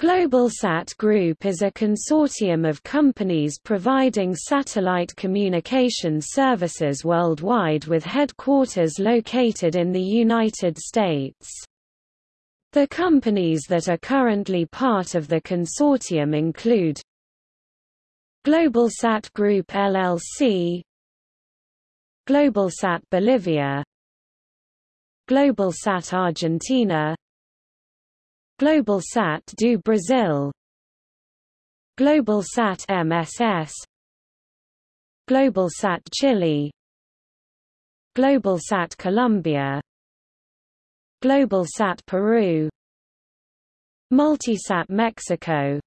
Globalsat Group is a consortium of companies providing satellite communication services worldwide with headquarters located in the United States. The companies that are currently part of the consortium include Globalsat Group LLC Globalsat Bolivia Globalsat Argentina Globalsat do Brasil. Globalsat MSS Globalsat Chile. Globalsat Colombia. Globalsat Peru. Multisat Mexico.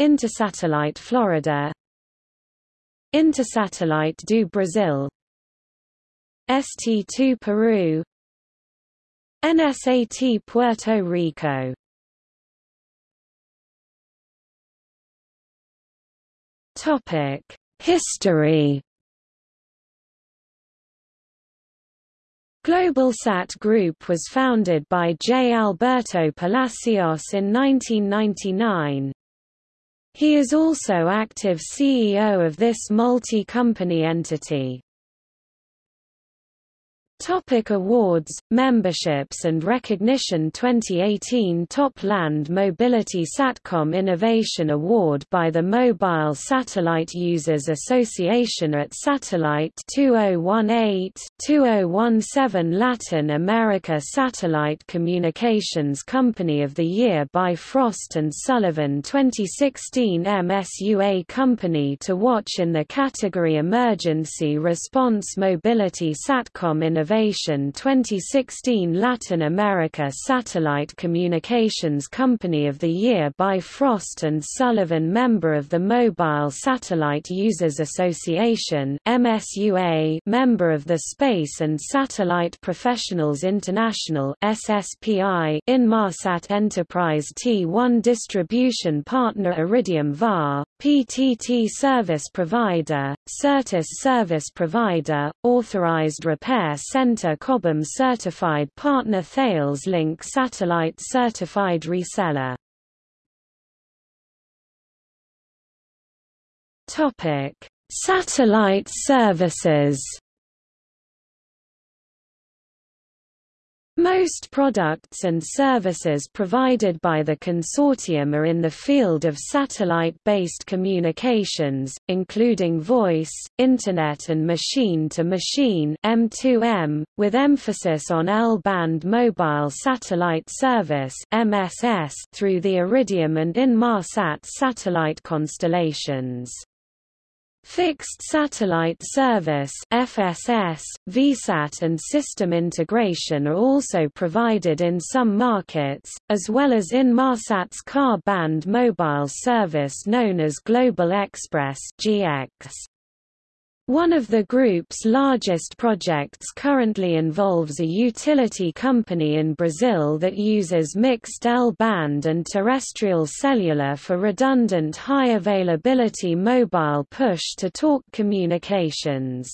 Intersatellite Florida. Intersatellite do Brasil. ST2 Peru NSAT Puerto Rico Topic: History. Globalsat Group was founded by J. Alberto Palacios in 1999. He is also active CEO of this multi-company entity. Topic awards, memberships and recognition 2018 Top Land Mobility Satcom Innovation Award by the Mobile Satellite Users Association at Satellite 2018-2017 Latin America Satellite Communications Company of the Year by Frost & Sullivan 2016 MSUA Company to Watch in the category Emergency Response Mobility Satcom Innovation Innovation 2016 Latin America Satellite Communications Company of the Year by Frost & Sullivan Member of the Mobile Satellite Users Association MSUA Member of the Space and Satellite Professionals International SSPI Inmarsat Enterprise T1 Distribution Partner Iridium VAR, PTT Service Provider, Certus Service Provider, Authorized Repair Center Cobham Certified Partner Thales Link Satellite Certified Reseller. Topic: Satellite services Most products and services provided by the consortium are in the field of satellite-based communications, including voice, Internet and machine-to-machine (M2M), with emphasis on L-band mobile satellite service (MSS) through the Iridium and Inmarsat satellite constellations. Fixed Satellite Service FSS, VSAT and system integration are also provided in some markets, as well as in Marsat's Ka-band mobile service known as Global Express GX. One of the group's largest projects currently involves a utility company in Brazil that uses mixed L-band and terrestrial cellular for redundant high-availability mobile push-to-talk communications.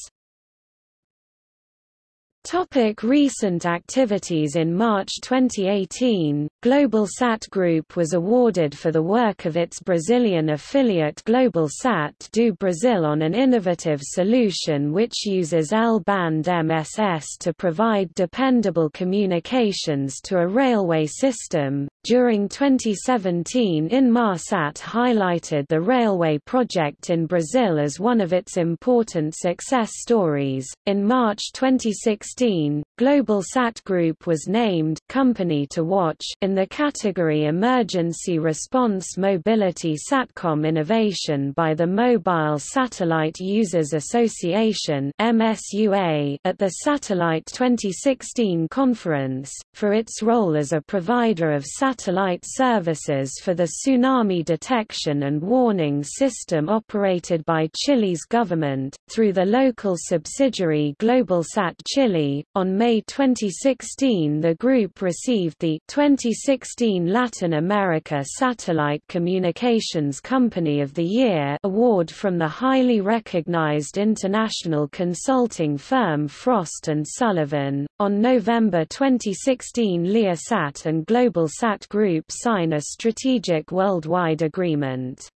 Topic recent activities In March 2018, Globalsat Group was awarded for the work of its Brazilian affiliate Globalsat do Brasil on an innovative solution which uses L-band MSS to provide dependable communications to a railway system. During 2017 Inmarsat highlighted the railway project in Brazil as one of its important success stories. In March 2016 2016, Globalsat Group was named Company to Watch in the category Emergency Response Mobility Satcom Innovation by the Mobile Satellite Users Association (MSUA) at the Satellite 2016 conference for its role as a provider of satellite services for the tsunami detection and warning system operated by Chile's government through the local subsidiary Globalsat Chile On May 2016 the group received the 2016 Latin America Satellite Communications Company of the Year award from the highly recognized international consulting firm Frost & Sullivan. On November 2016 Leosat and GlobalSat Group sign a strategic worldwide agreement.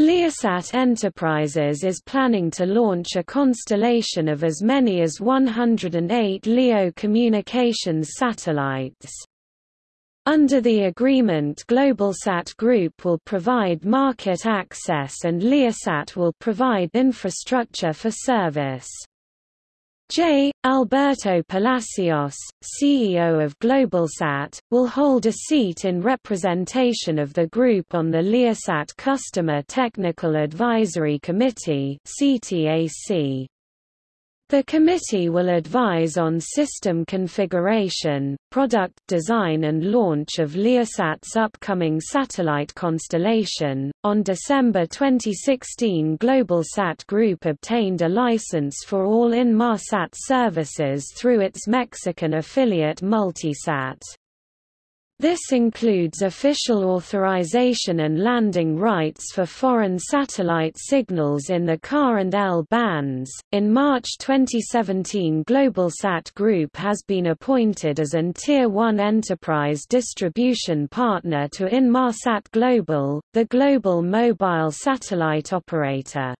Leosat Enterprises is planning to launch a constellation of as many as 108 LEO communications satellites. Under the agreement GlobalSat Group will provide market access and Leosat will provide infrastructure for service. J. Alberto Palacios, CEO of GlobalSat, will hold a seat in representation of the group on the Leosat Customer Technical Advisory Committee CTAC. The committee will advise on system configuration, product design and launch of Leosat's upcoming satellite constellation. On December 2016, GlobalSat Group obtained a license for all Inmarsat services through its Mexican affiliate Multisat. This includes official authorization and landing rights for foreign satellite signals in the Ka and L bands. In March 2017, GlobalSat Group has been appointed as an Tier 1 enterprise distribution partner to Inmarsat Global, the global mobile satellite operator.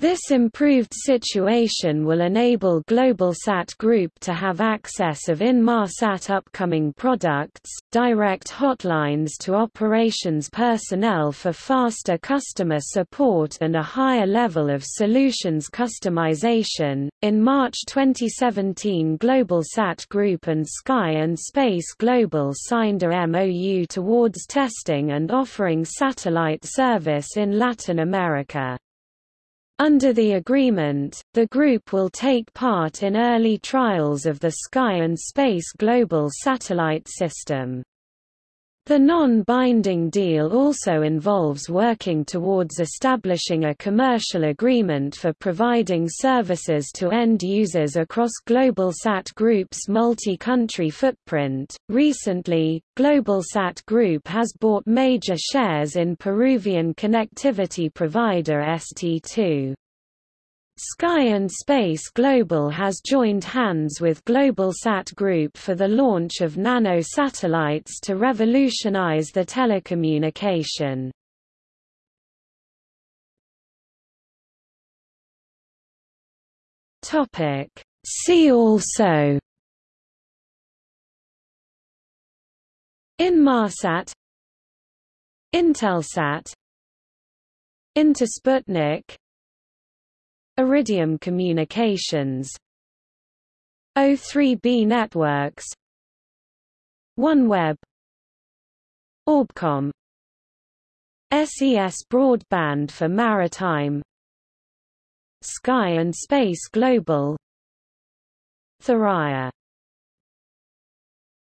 This improved situation will enable GlobalSat Group to have access of Inmarsat upcoming products, direct hotlines to operations personnel for faster customer support and a higher level of solutions customization. In March 2017, GlobalSat Group and Sky and Space Global signed a MOU towards testing and offering satellite service in Latin America. Under the agreement, the group will take part in early trials of the Sky and Space Global satellite system. The non-binding deal also involves working towards establishing a commercial agreement for providing services to end users across GlobalSat Group's multi-country footprint. Recently, GlobalSat Group has bought major shares in Peruvian connectivity provider ST2. Sky and Space Global has joined hands with GlobalSat Group for the launch of nano satellites to revolutionize the telecommunication. See also Inmarsat Intelsat Intersputnik Iridium Communications. O3B Networks. OneWeb Orbcomm SES Broadband for Maritime. Sky and Space Global. Thuraya